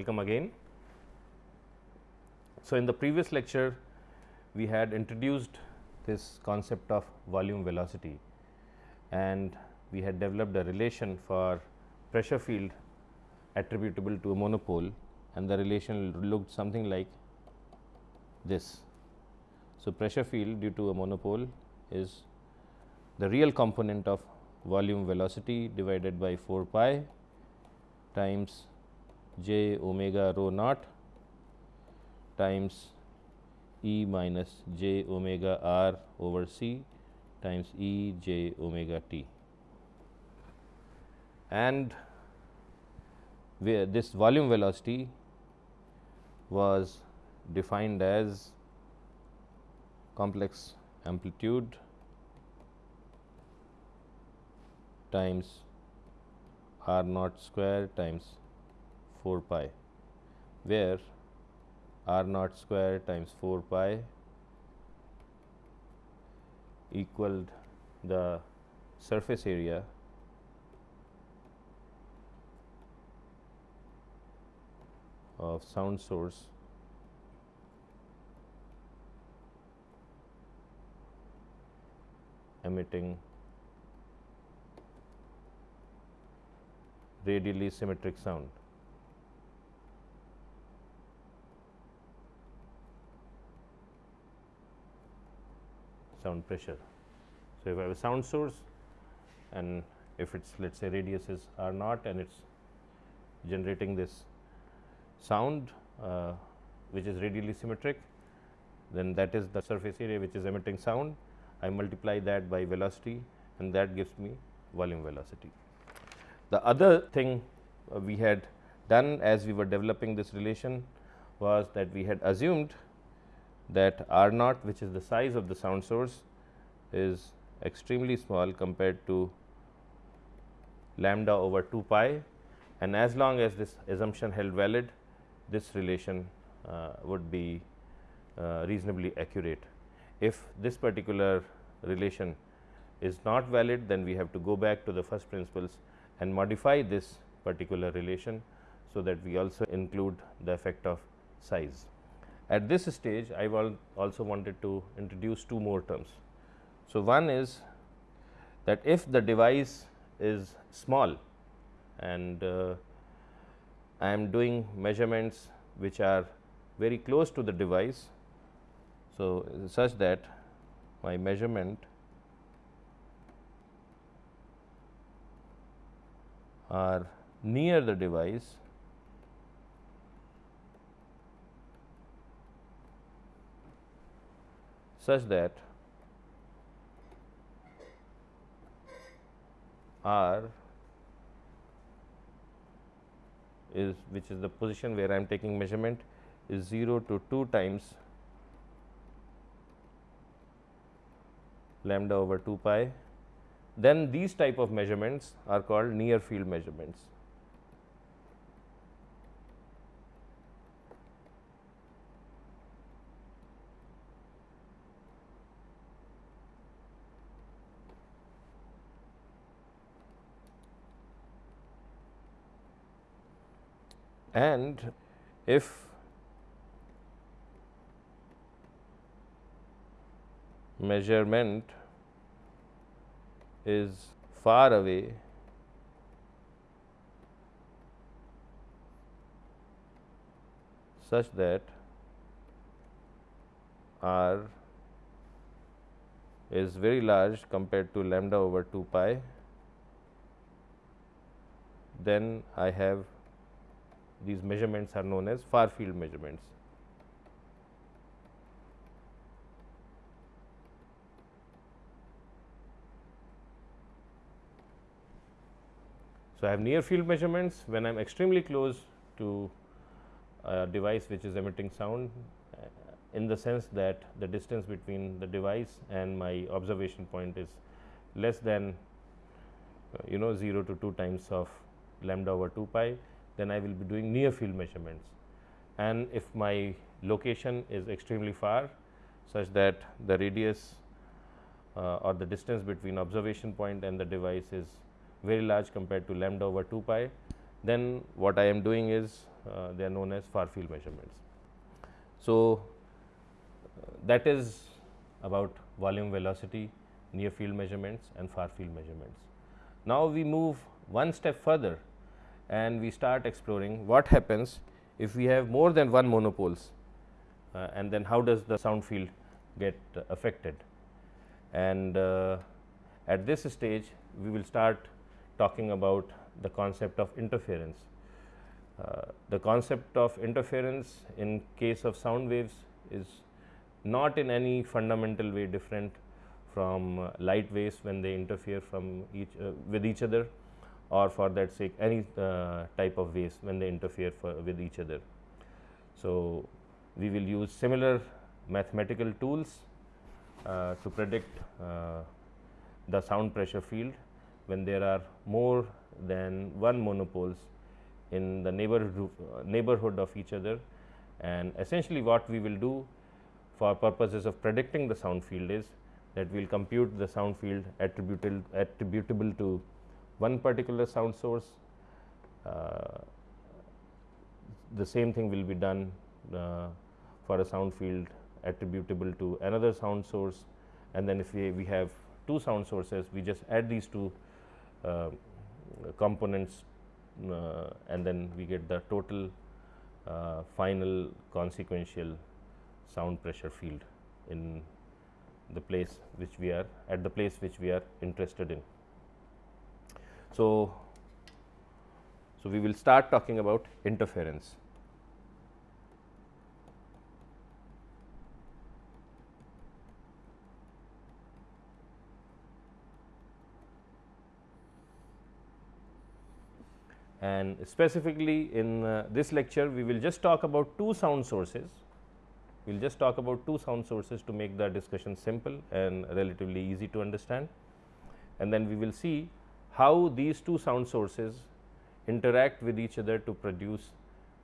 welcome again. So, in the previous lecture we had introduced this concept of volume velocity and we had developed a relation for pressure field attributable to a monopole and the relation looked something like this. So, pressure field due to a monopole is the real component of volume velocity divided by 4 pi times j omega rho naught times E minus j omega r over c times E j omega t. And where this volume velocity was defined as complex amplitude times r naught square times 4 pi, where r naught square times 4 pi equaled the surface area of sound source emitting radially symmetric sound. Sound pressure. So, if I have a sound source and if its let us say radius is r naught and it is generating this sound uh, which is radially symmetric, then that is the surface area which is emitting sound. I multiply that by velocity and that gives me volume velocity. The other thing uh, we had done as we were developing this relation was that we had assumed that R naught which is the size of the sound source is extremely small compared to lambda over 2 pi and as long as this assumption held valid this relation uh, would be uh, reasonably accurate. If this particular relation is not valid then we have to go back to the first principles and modify this particular relation. So, that we also include the effect of size. At this stage I will also wanted to introduce two more terms. So, one is that if the device is small and uh, I am doing measurements which are very close to the device. So, such that my measurement are near the device such that R is which is the position where I am taking measurement is 0 to 2 times lambda over 2 pi then these type of measurements are called near field measurements. And if measurement is far away such that r is very large compared to lambda over 2 pi, then I have these measurements are known as far field measurements. So, I have near field measurements when I am extremely close to a device which is emitting sound uh, in the sense that the distance between the device and my observation point is less than uh, you know 0 to 2 times of lambda over 2 pi, then I will be doing near field measurements. And if my location is extremely far such that the radius uh, or the distance between observation point and the device is very large compared to lambda over 2 pi, then what I am doing is uh, they are known as far field measurements. So, uh, that is about volume velocity, near field measurements and far field measurements. Now, we move one step further and we start exploring what happens if we have more than one monopoles uh, and then how does the sound field get uh, affected. And uh, at this stage we will start talking about the concept of interference. Uh, the concept of interference in case of sound waves is not in any fundamental way different from uh, light waves when they interfere from each uh, with each other or for that sake any uh, type of waves when they interfere with each other. So, we will use similar mathematical tools uh, to predict uh, the sound pressure field when there are more than one monopoles in the neighborhood, neighborhood of each other and essentially what we will do for purposes of predicting the sound field is that we will compute the sound field attributable, attributable to one particular sound source. Uh, the same thing will be done uh, for a sound field attributable to another sound source and then if we, we have two sound sources we just add these two uh, components uh, and then we get the total uh, final consequential sound pressure field in the place which we are at the place which we are interested in. So, so we will start talking about interference. and specifically in uh, this lecture we will just talk about two sound sources. We will just talk about two sound sources to make the discussion simple and relatively easy to understand and then we will see how these two sound sources interact with each other to produce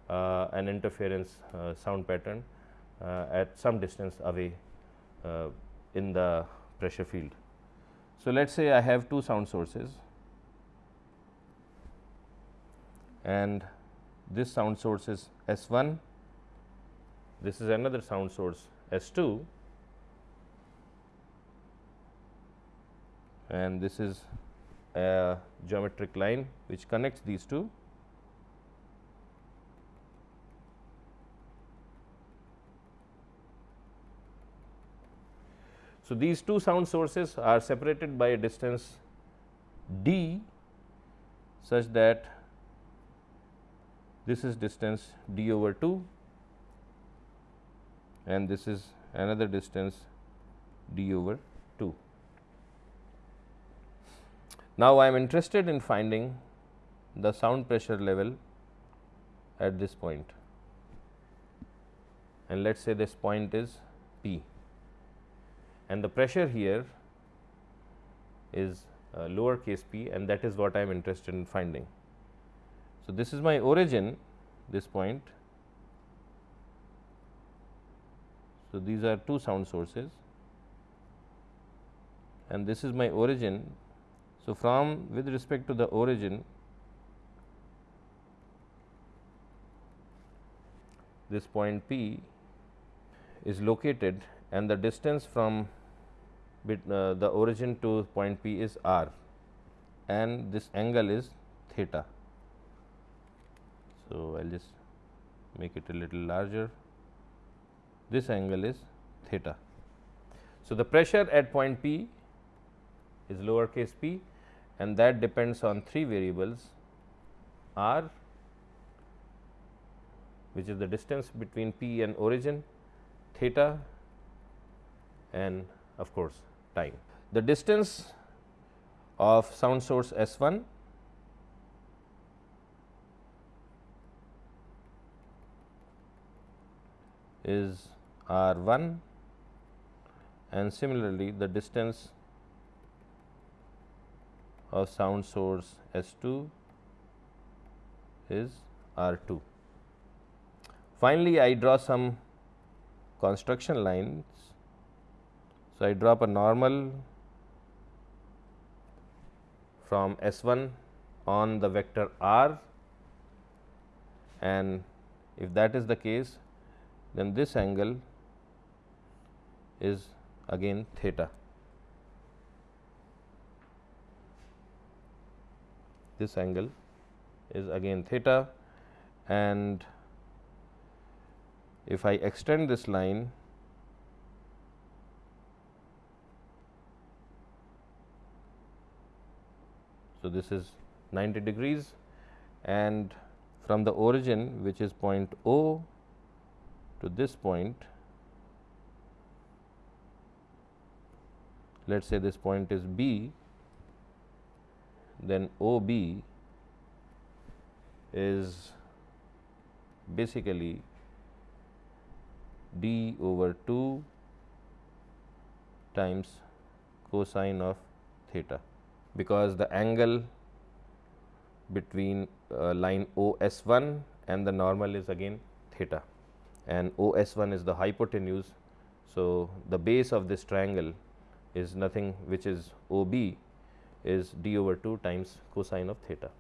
uh, an interference uh, sound pattern uh, at some distance away uh, in the pressure field. So, let us say I have two sound sources and this sound source is S 1, this is another sound source S 2 and this is a geometric line which connects these two. So, these two sound sources are separated by a distance d such that this is distance d over 2 and this is another distance d over 2. Now, I am interested in finding the sound pressure level at this point and let us say this point is P and the pressure here is uh, lower case p and that is what I am interested in finding. So, this is my origin this point. So, these are two sound sources and this is my origin. So, from with respect to the origin this point P is located and the distance from bit, uh, the origin to point P is r and this angle is theta. So, I will just make it a little larger. This angle is theta. So, the pressure at point P is lowercase p and that depends on three variables r which is the distance between P and origin, theta and of course, time. The distance of sound source S 1 is r 1 and similarly the distance of sound source S 2 is r 2. Finally, I draw some construction lines. So, I drop a normal from S 1 on the vector r and if that is the case then this angle is again theta. This angle is again theta and if I extend this line so this is 90 degrees and from the origin which is point O to this point let us say this point is B then O B is basically d over 2 times cosine of theta because the angle between uh, line O S 1 and the normal is again theta and O S 1 is the hypotenuse. So, the base of this triangle is nothing which is O B is d over 2 times cosine of theta.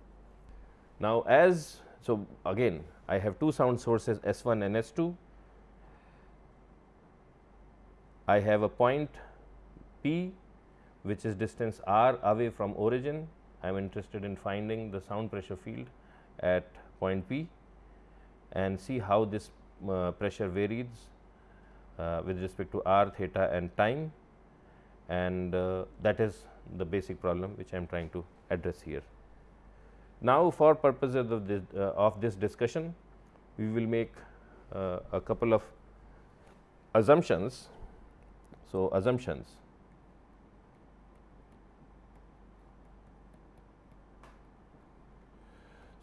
Now, as so again I have two sound sources S 1 and S 2 I have a point P which is distance r away from origin. I am interested in finding the sound pressure field at point P and see how this uh, pressure varies uh, with respect to r, theta and time and uh, that is the basic problem which I am trying to address here. Now, for purposes of this, uh, of this discussion, we will make uh, a couple of assumptions so, assumptions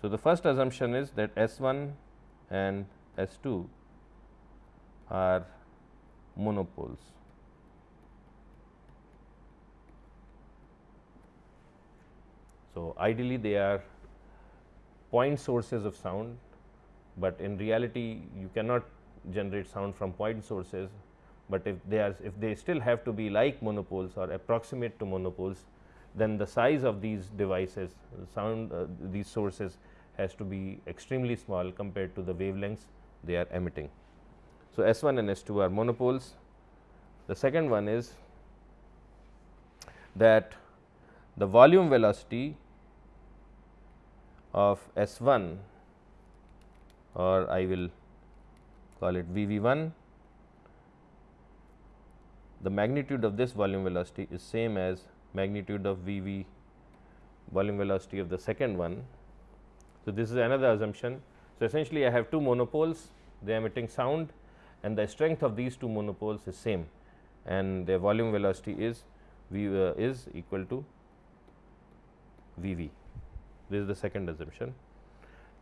So, the first assumption is that S 1 and S 2 are monopoles. So, ideally they are point sources of sound, but in reality you cannot generate sound from point sources but if they are if they still have to be like monopoles or approximate to monopoles then the size of these devices sound uh, these sources has to be extremely small compared to the wavelengths they are emitting. So, S 1 and S 2 are monopoles. The second one is that the volume velocity of S 1 or I will call it V V 1 the magnitude of this volume velocity is same as magnitude of V v volume velocity of the second one. So, this is another assumption. So, essentially I have two monopoles they are emitting sound and the strength of these two monopoles is same and their volume velocity is V uh, is equal to V v. This is the second assumption.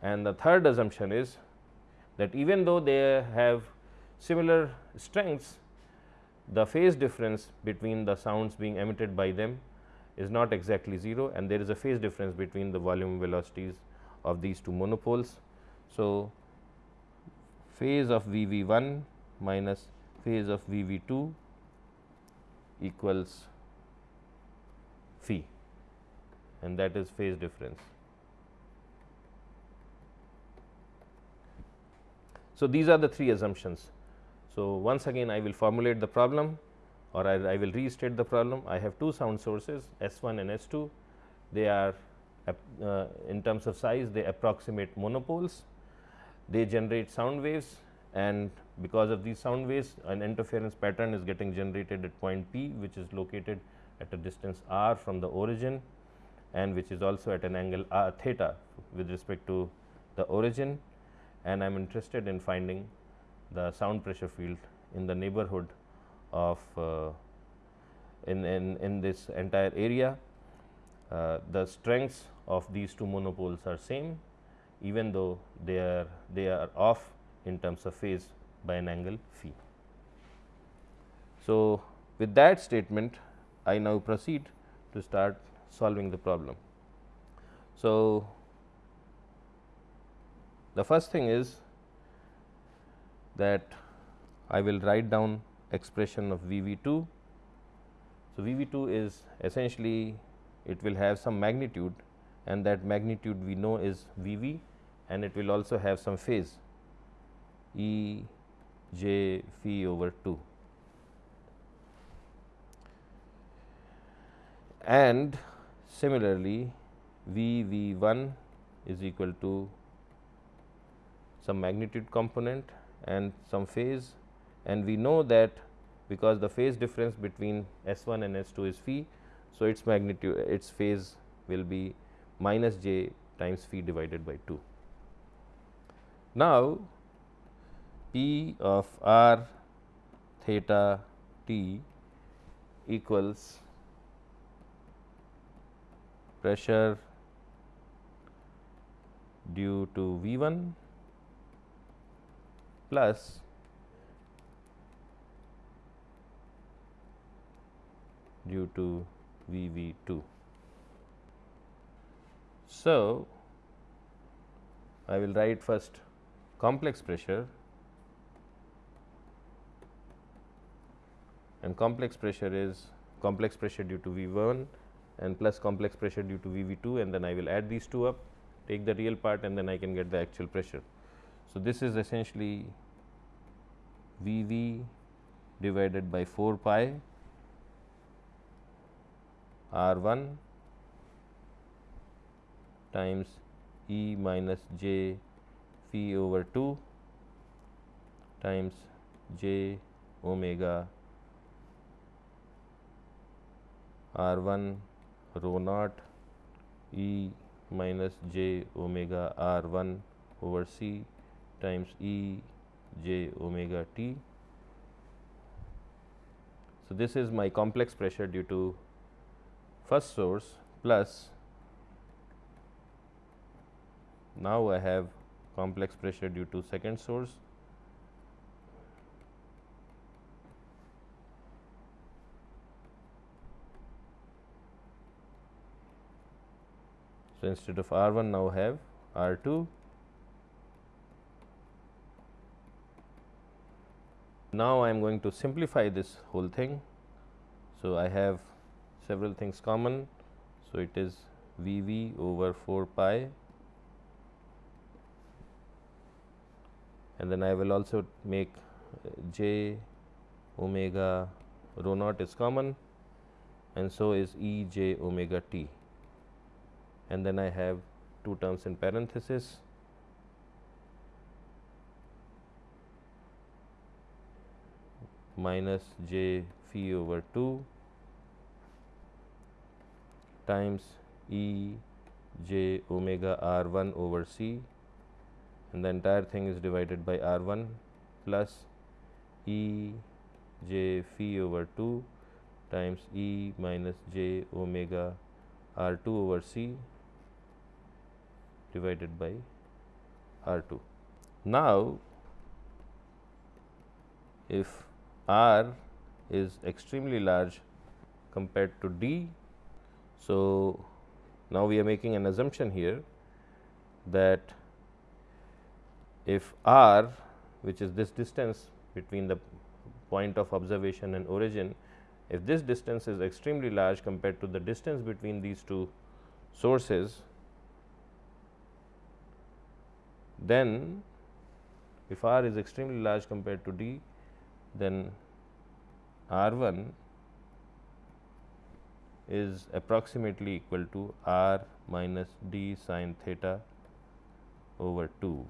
And the third assumption is that even though they have similar strengths, the phase difference between the sounds being emitted by them is not exactly 0 and there is a phase difference between the volume velocities of these two monopoles. So, phase of V v 1 minus phase of V v 2 equals phi and that is phase difference. So, these are the three assumptions so, once again I will formulate the problem or I, I, will restate the problem. I have two sound sources S 1 and S 2. They are uh, in terms of size they approximate monopoles. They generate sound waves and because of these sound waves an interference pattern is getting generated at point P which is located at a distance r from the origin and which is also at an angle r theta with respect to the origin and I am interested in finding the sound pressure field in the neighborhood of uh, in, in, in this entire area. Uh, the strengths of these two monopoles are same even though they are they are off in terms of phase by an angle phi. So, with that statement I now proceed to start solving the problem. So, the first thing is that I will write down expression of V v 2. So, V v 2 is essentially it will have some magnitude and that magnitude we know is V v and it will also have some phase E j phi over 2 and similarly V V 1 is equal to some magnitude component and some phase and we know that because the phase difference between S 1 and S 2 is phi. So, its magnitude its phase will be minus j times phi divided by 2. Now, P of r theta t equals pressure due to V 1 plus due to V V 2. So, I will write first complex pressure and complex pressure is complex pressure due to V 1 and plus complex pressure due to V V 2 and then I will add these two up take the real part and then I can get the actual pressure. So, this is essentially V V divided by 4 pi R 1 times E minus j phi over 2 times j omega R 1 rho naught E minus j omega R 1 over C times E j omega t. So, this is my complex pressure due to first source plus now I have complex pressure due to second source So, instead of R 1 now have R 2 now I am going to simplify this whole thing. So, I have several things common. So, it is V V over 4 pi and then I will also make uh, j omega rho naught is common and so is E j omega t and then I have two terms in parenthesis minus j phi over 2 times E j omega r 1 over c and the entire thing is divided by r 1 plus E j phi over 2 times E minus j omega r 2 over c divided by r 2. Now, if r is extremely large compared to d. So, now we are making an assumption here that if r which is this distance between the point of observation and origin, if this distance is extremely large compared to the distance between these two sources, then if r is extremely large compared to d, then r 1 is approximately equal to r minus d sine theta over 2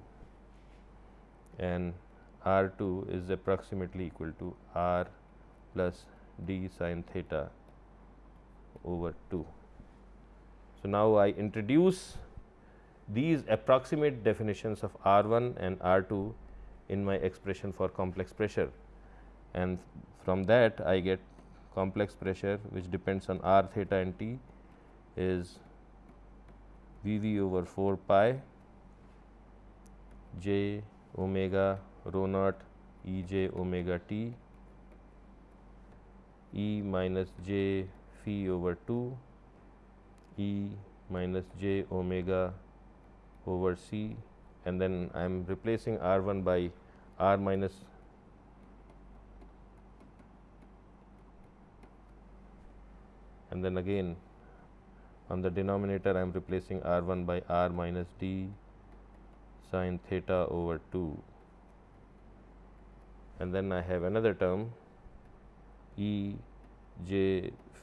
and r 2 is approximately equal to r plus d sine theta over 2. So, now I introduce these approximate definitions of R 1 and R 2 in my expression for complex pressure and from that I get complex pressure which depends on r theta and t is V v over 4 pi j omega rho naught E j omega t E minus j phi over 2 E minus j omega over c and then I am replacing r 1 by r minus and then again on the denominator I am replacing r 1 by r minus d sine theta over 2 and then I have another term E j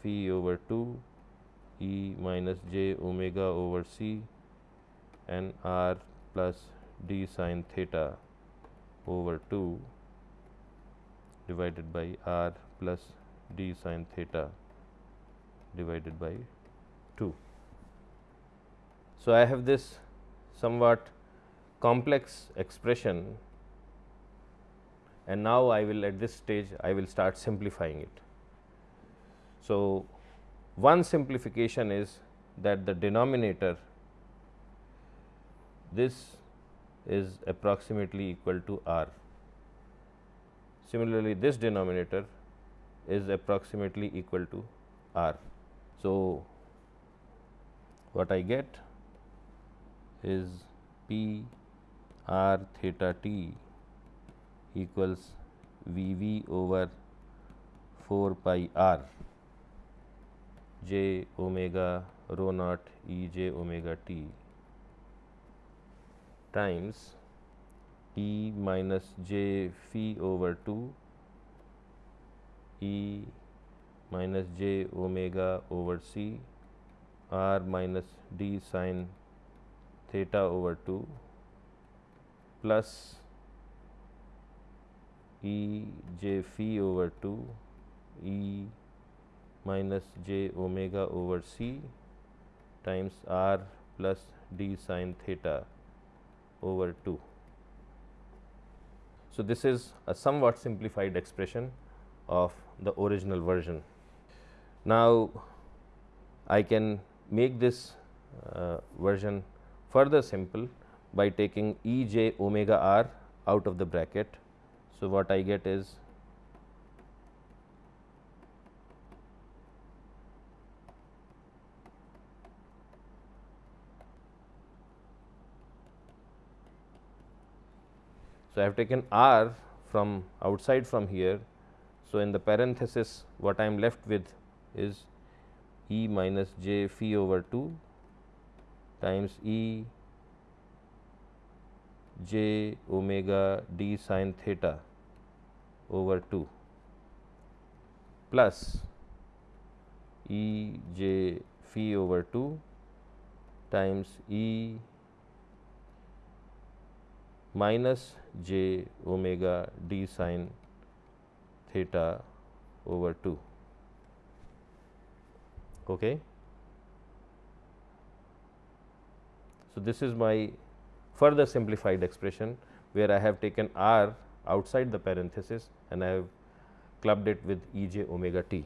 phi over 2 E minus j omega over c and r plus d sine theta over 2 divided by r plus d sine theta divided by 2. So, I have this somewhat complex expression and now I will at this stage I will start simplifying it. So, one simplification is that the denominator this is approximately equal to r. Similarly, this denominator is approximately equal to r. So, what I get is P r theta t equals V v over 4 pi r j omega rho naught E j omega t times E minus j phi over 2 E minus j omega over c r minus d sine theta over 2 plus E j phi over 2 E minus j omega over c times r plus d sine theta over 2. So, this is a somewhat simplified expression of the original version. Now, I can make this uh, version further simple by taking E j omega r out of the bracket. So, what I get is So, I have taken r from outside from here. So, in the parenthesis what I am left with is E minus j phi over 2 times E j omega d sine theta over 2 plus E j phi over 2 times E minus j omega d sine theta over 2. Okay. So, this is my further simplified expression where I have taken r outside the parenthesis and I have clubbed it with E j omega t.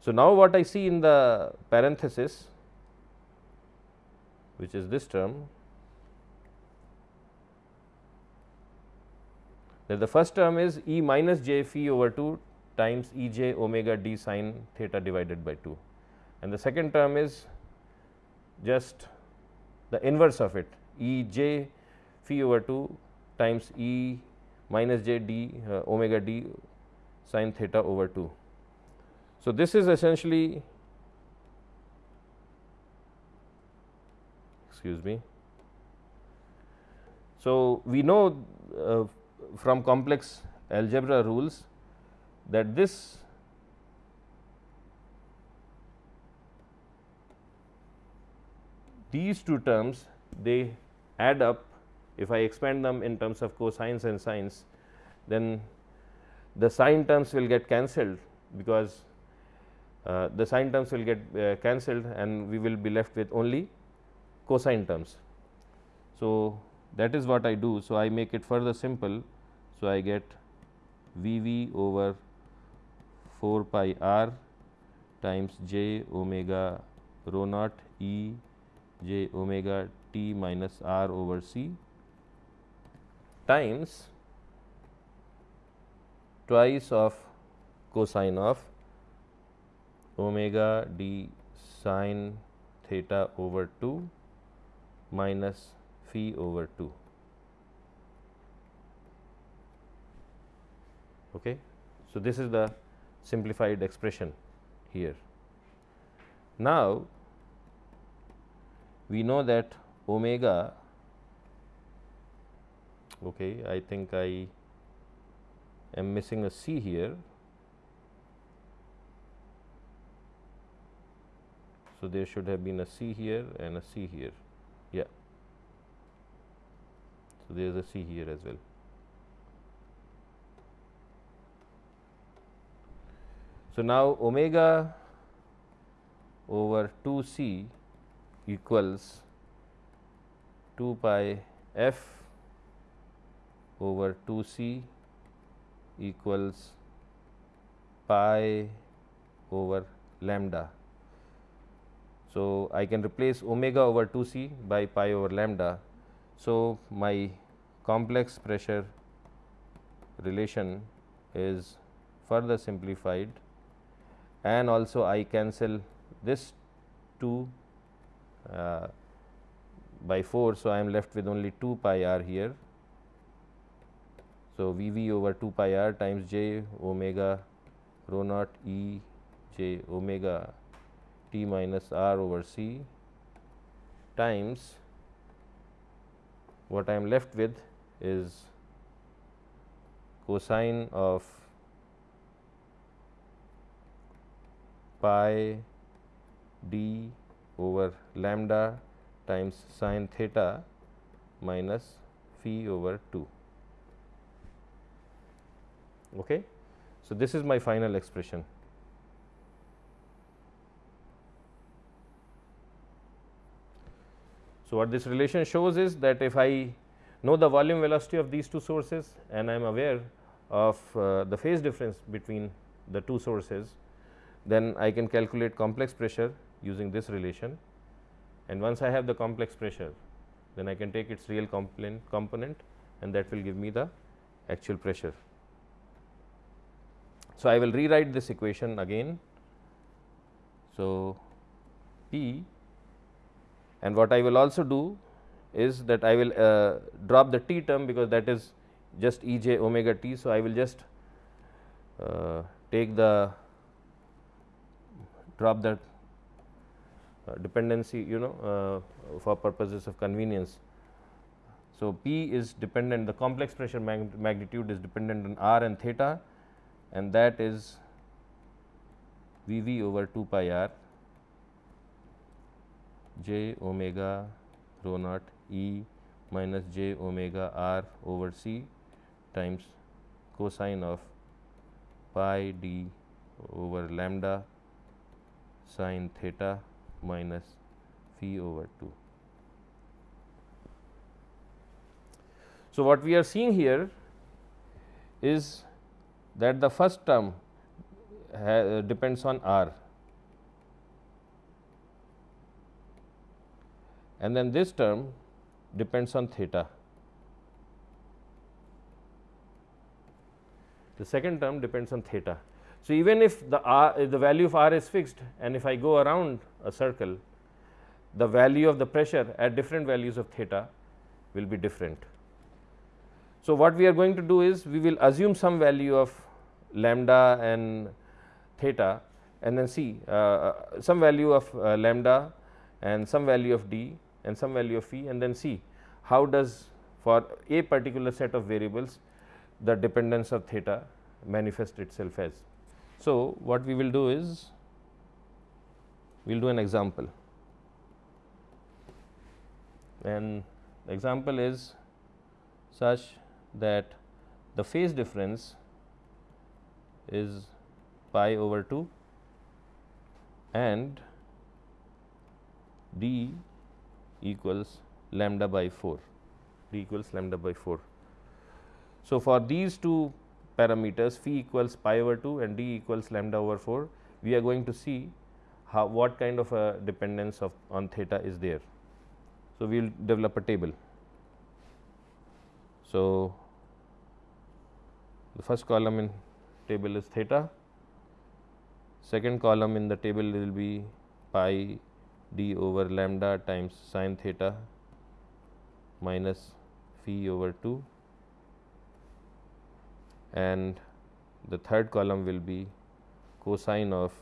So, now what I see in the parenthesis which is this term that the first term is E minus j phi over 2 times E j omega d sine theta divided by 2 and the second term is just the inverse of it E j phi over 2 times E minus j d uh, omega d sine theta over 2. So, this is essentially excuse me. So, we know uh, from complex algebra rules that this these two terms they add up if I expand them in terms of cosines and sines then the sine terms will get cancelled because uh, the sine terms will get uh, cancelled and we will be left with only cosine terms. So, that is what I do. So, I make it further simple so, I get V v over 4 pi r times j omega rho naught E j omega t minus r over c times twice of cosine of omega d sine theta over 2 minus phi over 2. Okay. So, this is the simplified expression here. Now, we know that omega okay I think I am missing a C here. So, there should have been a C here and a C here yeah. So, there is a C here as well. So, now omega over 2 c equals 2 pi f over 2 c equals pi over lambda. So, I can replace omega over 2 c by pi over lambda. So, my complex pressure relation is further simplified and also I cancel this 2 uh, by 4. So, I am left with only 2 pi r here. So, V v over 2 pi r times j omega rho naught E j omega t minus r over c times what I am left with is cosine of pi d over lambda times sin theta minus phi over 2. Okay. So, this is my final expression. So, what this relation shows is that if I know the volume velocity of these two sources and I am aware of uh, the phase difference between the two sources, then I can calculate complex pressure using this relation and once I have the complex pressure then I can take its real component, component and that will give me the actual pressure. So, I will rewrite this equation again. So, P and what I will also do is that I will uh, drop the t term because that is just E j omega t. So, I will just uh, take the drop that dependency you know uh, for purposes of convenience. So, P is dependent the complex pressure mag magnitude is dependent on r and theta and that is V v over 2 pi r j omega rho naught E minus j omega r over c times cosine of pi d over lambda sin theta minus phi over 2. So, what we are seeing here is that the first term uh, depends on r and then this term depends on theta. The second term depends on theta. So, even if the r if the value of r is fixed and if I go around a circle, the value of the pressure at different values of theta will be different. So, what we are going to do is we will assume some value of lambda and theta and then see uh, uh some value of uh, lambda and some value of d and some value of phi and then see how does for a particular set of variables the dependence of theta manifest itself as. So, what we will do is we will do an example and the example is such that the phase difference is pi over 2 and d equals lambda by 4 d equals lambda by 4. So, for these two parameters phi equals pi over 2 and d equals lambda over 4 we are going to see how what kind of a dependence of on theta is there. So, we will develop a table. So, the first column in table is theta, second column in the table will be pi d over lambda times sin theta minus phi over 2 and the third column will be cosine of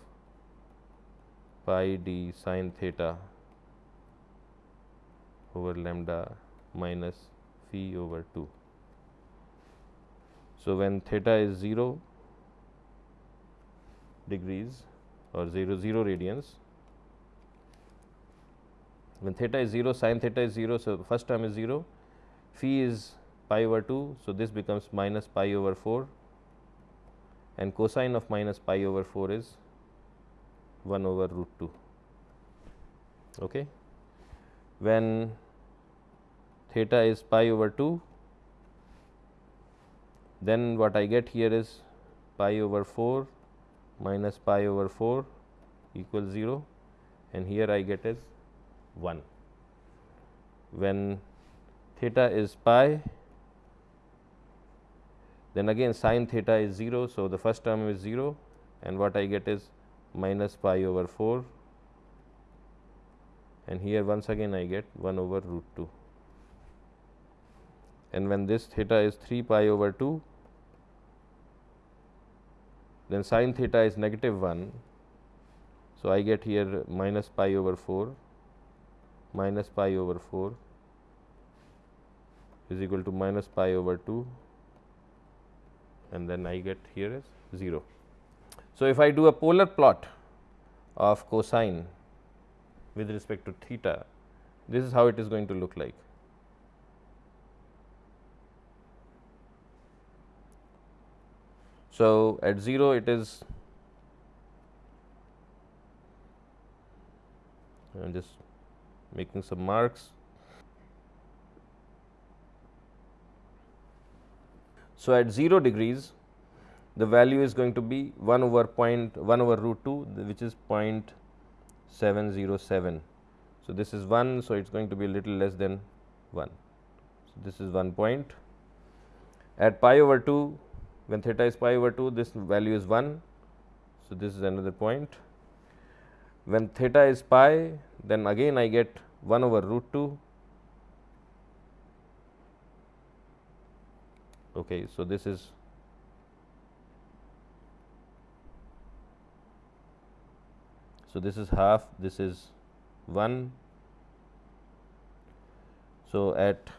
pi d sin theta over lambda minus phi over 2. So, when theta is 0 degrees or 0 0 radians, when theta is 0 sin theta is 0. So, first term is 0 phi is pi over 2. So, this becomes minus pi over 4 and cosine of minus pi over 4 is 1 over root 2. Okay. When theta is pi over 2, then what I get here is pi over 4 minus pi over 4 equals 0 and here I get is 1. When theta is pi then again sin theta is 0. So, the first term is 0 and what I get is minus pi over 4 and here once again I get 1 over root 2 and when this theta is 3 pi over 2 then sin theta is negative 1. So, I get here minus pi over 4 minus pi over 4 is equal to minus pi over 2 and then I get here is 0. So, if I do a polar plot of cosine with respect to theta, this is how it is going to look like. So, at 0 it is I am just making some marks So, at 0 degrees the value is going to be 1 over point 1 over root 2 which is 0.707. So, this is 1. So, it is going to be a little less than 1. So, this is 1 point. At pi over 2 when theta is pi over 2 this value is 1. So, this is another point. When theta is pi then again I get 1 over root 2 Okay, so, this is so this is half this is 1. So, at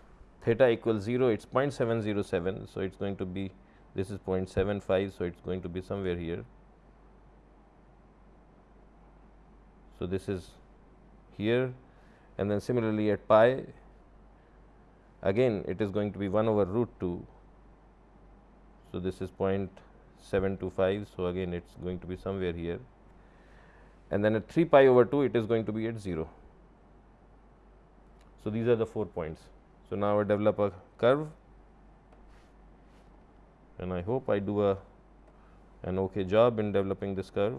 theta equals 0 it is 0.707. So, it is going to be this is 0.75. So, it is going to be somewhere here. So, this is here and then similarly at pi again it is going to be 1 over root 2 so, this is 0.725. So, again it is going to be somewhere here and then at 3 pi over 2 it is going to be at 0. So, these are the 4 points. So, now I develop a curve and I hope I do a an okay job in developing this curve.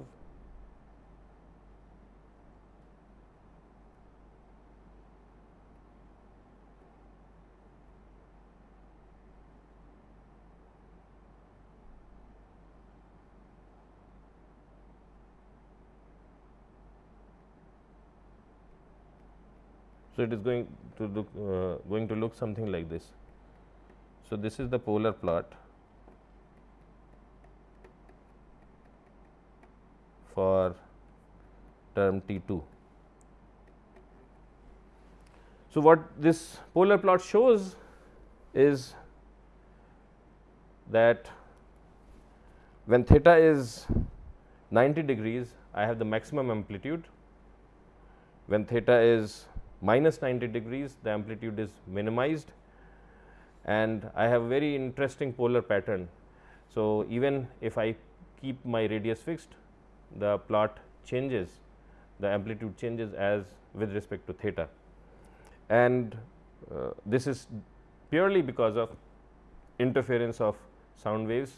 So, it is going to look uh, going to look something like this. So, this is the polar plot for term T 2. So, what this polar plot shows is that when theta is 90 degrees, I have the maximum amplitude. When theta is minus 90 degrees the amplitude is minimized. And I have a very interesting polar pattern. So, even if I keep my radius fixed the plot changes the amplitude changes as with respect to theta. And uh, this is purely because of interference of sound waves.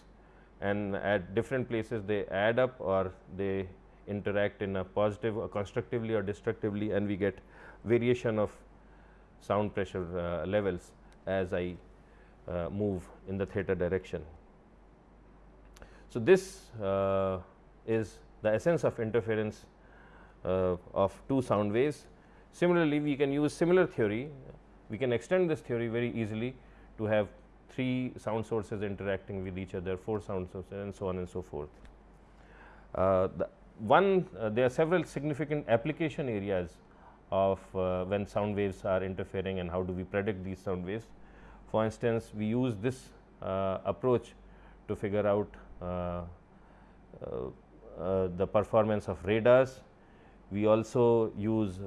And at different places they add up or they interact in a positive constructively or destructively and we get variation of sound pressure uh, levels as I uh, move in the theta direction. So, this uh, is the essence of interference uh, of two sound waves. Similarly, we can use similar theory, we can extend this theory very easily to have three sound sources interacting with each other, four sound sources and so on and so forth. Uh, the one uh, there are several significant application areas of uh, when sound waves are interfering and how do we predict these sound waves. For instance, we use this uh, approach to figure out uh, uh, the performance of radars. We also use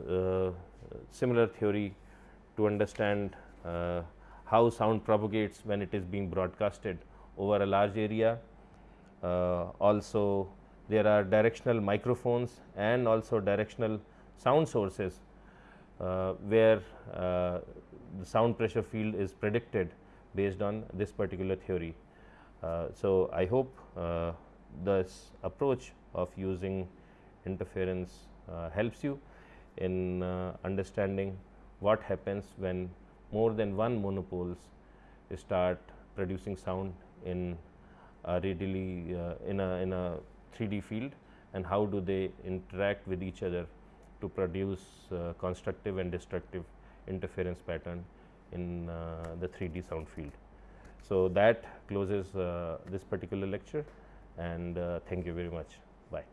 similar theory to understand how sound propagates when it is being broadcasted over a large area. Uh, also there are directional microphones and also directional sound sources uh, where uh, the sound pressure field is predicted based on this particular theory. Uh, so, I hope uh, this approach of using interference uh, helps you in understanding what happens when more than one monopoles start producing sound in a readily uh, in a in a 3D field and how do they interact with each other to produce uh, constructive and destructive interference pattern in uh, the 3D sound field. So, that closes uh, this particular lecture and uh, thank you very much. Bye.